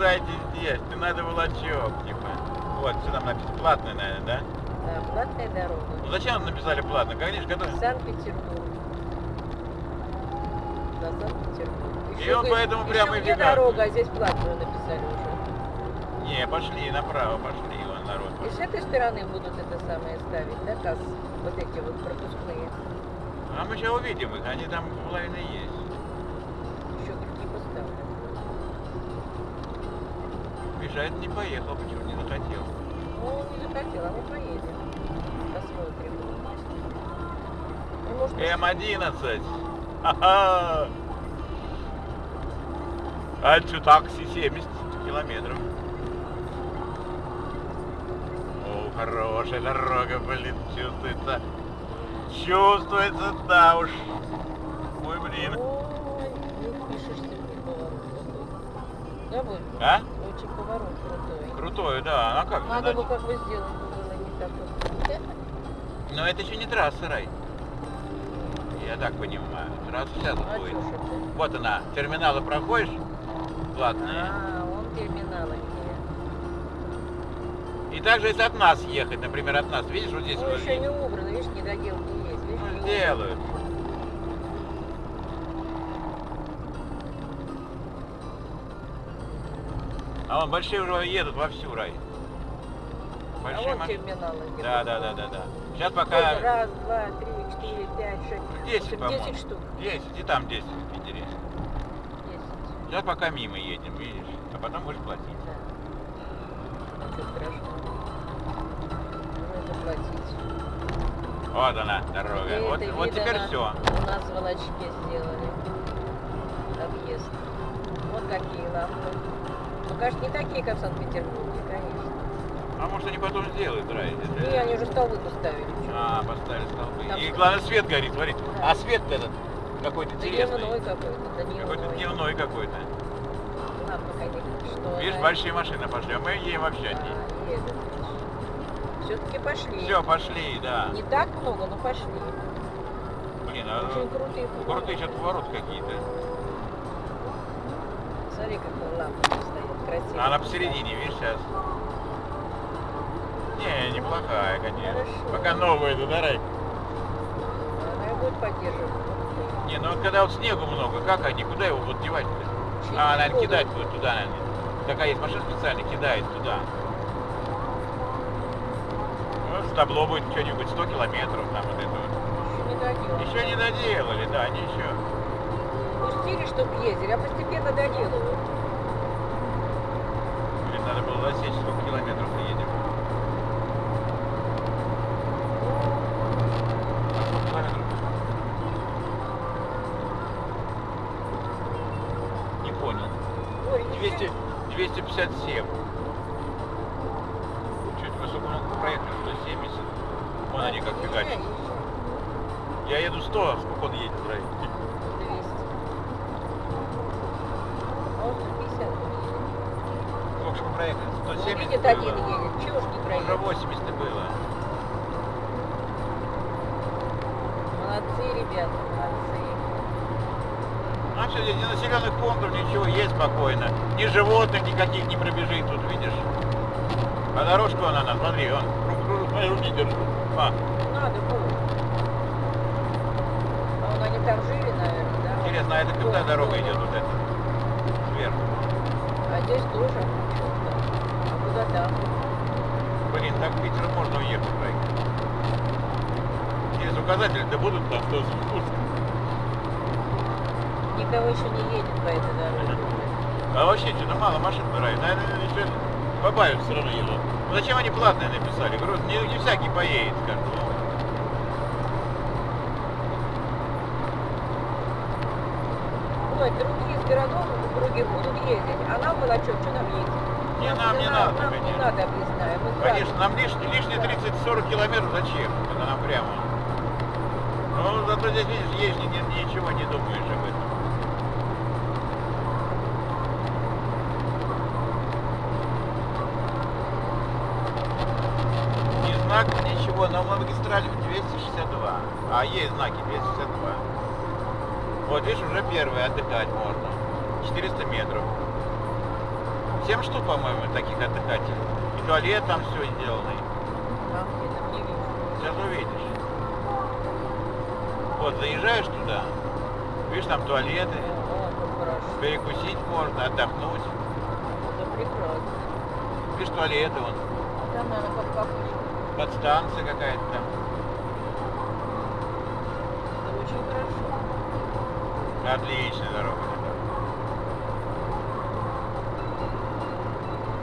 выезжайте здесь, не надо волочок, типа. Вот, что там написано, платная, наверное, да? Да, платная дорога. Ну зачем нам написали платно? Конечно, готовы. Санкт-Петербург. На Санкт-Петербург. И он поэтому прямо и фига. дорога, а здесь платную написали уже. Не, пошли направо, пошли, вон народ. И с этой стороны будут это самое ставить, да, касс, вот эти вот пропускные. А мы сейчас увидим их, они там половина есть. Еще другие поставлены. Это не поехал, почему не захотел. Ну, не захотел, а мы поедем. Посмотрим. Ну, может, М11. Ха-ха. А такси 70 километров. О, хорошая дорога, блин, чувствуется. Чувствуется, да уж. Ой, блин. Ой, не пишешься, не крутой. Да? А? Поворот крутой. Крутой, да. А как? Надо бы как бы сделать было не так вот. Но это еще не трасса, Рай. Я так понимаю. Трасса сейчас А будет. Вот она, терминалы проходишь, платные. А, он терминалы. И также если от нас ехать, например, от нас, видишь, вот здесь Ну, еще не убрано, видишь, недоделки есть. Видишь, ну, сделают. А вон большие уже едут вовсю, Рай. А Большие вот машины. терминалы. Да, да, да, да, да. Сейчас пока Раз, два, три, четыре, пять, шесть. 10, Восемь, по-моему. 10 штук. 10, и там 10 в Питере. 10. Сейчас пока мимо едем, видишь, а потом будешь платить. Да. Платить. Вот она, дорога. И Вот, вот теперь на- все. У нас в Волочке сделали объезд. Вот какие лампы. Ну, конечно, не такие, как в Санкт-Петербурге, конечно. А может они потом сделают, Рай? И они уже столбы поставили. А, поставили столбы. Там И главное свет горит, смотри. Да. А свет этот какой-то интересный. Дневной какой-то, да Какой-то дневной. дневной какой-то. Лампа, конечно, Видишь, большие машины пошли, а мы едем вообще одни. А. Все-таки пошли. Все, пошли, да. Не так много, но пошли. Блин, а Очень крутые крутые сейчас поворот какие-то. Смотри, как лампа стоит красиво. А она посередине, видишь, сейчас. Не, неплохая, конечно. Хорошо. Пока новая, да, да, Рай? Она и будет поддерживать. Не, ну вот когда вот снегу много, как они, куда его вот девать-то? А, наверное, буду. кидать будет туда, наверное. Такая есть машина специально, кидает туда. Вот табло будет что-нибудь 100 километров, там вот это вот. Еще не доделали. Еще не доделали, да. Пустили, чтобы ездили, а постепенно доделывают. Блин, надо было засечь, сколько километров мы едем. Не понял. Ой, не 200, 257. Чуть высоко много проехали, 170. Вон они как фигачат. Я еду 100, сколько он едет, Рай? 200. А он 150 едет. Сколько же проехали? Ну, 170 видит, было. один едет. Чего ж не Уже проедет? 80 было. Молодцы, ребята, молодцы. Здесь ни населенных пунктов, ничего, есть спокойно. Ни животных никаких не пробежит тут, видишь? А дорожка вон она, смотри, он, смотри, руки держит. А, Надо будет. А вон они там жили, наверное, да? интересно, а это Дом, дорога идет вот эта? Здесь тоже. Куда там? Блин, так в Питер можно уехать, Рай. Через указатели, да будут там кто спуск. Никого еще не едет по этой дороге. А вообще, что-то мало машин Рай. Наверное, еще побавят все равно едут. Ну зачем они платные написали? Говорю, не, не всякий поедет, скажут. Ну, Ой, другие городов других будут ездить. А нам было что, что нам ездить? Не, Нам нам не надо, Нам не конечно. надо объездная. Мы Конечно, нам лишние, лишние 30-40 километров зачем? Это нам прямо. Ну, зато здесь, видишь, ни- ничего не думаешь об этом. Ни знак, ничего, но мы магистрали 262. А есть знаки 262. Вот видишь, уже первый отдыхать можно. 400 метров. 7 штук, по-моему, таких отдыхателей. И туалет там все сделано. Сейчас увидишь. Вот, заезжаешь туда, видишь, там туалеты, перекусить можно, отдохнуть. Это прекрасно. Видишь, туалеты вон, Там, наверное, как кафешка. подстанция какая-то там. Это очень хорошо. Отличная дорога.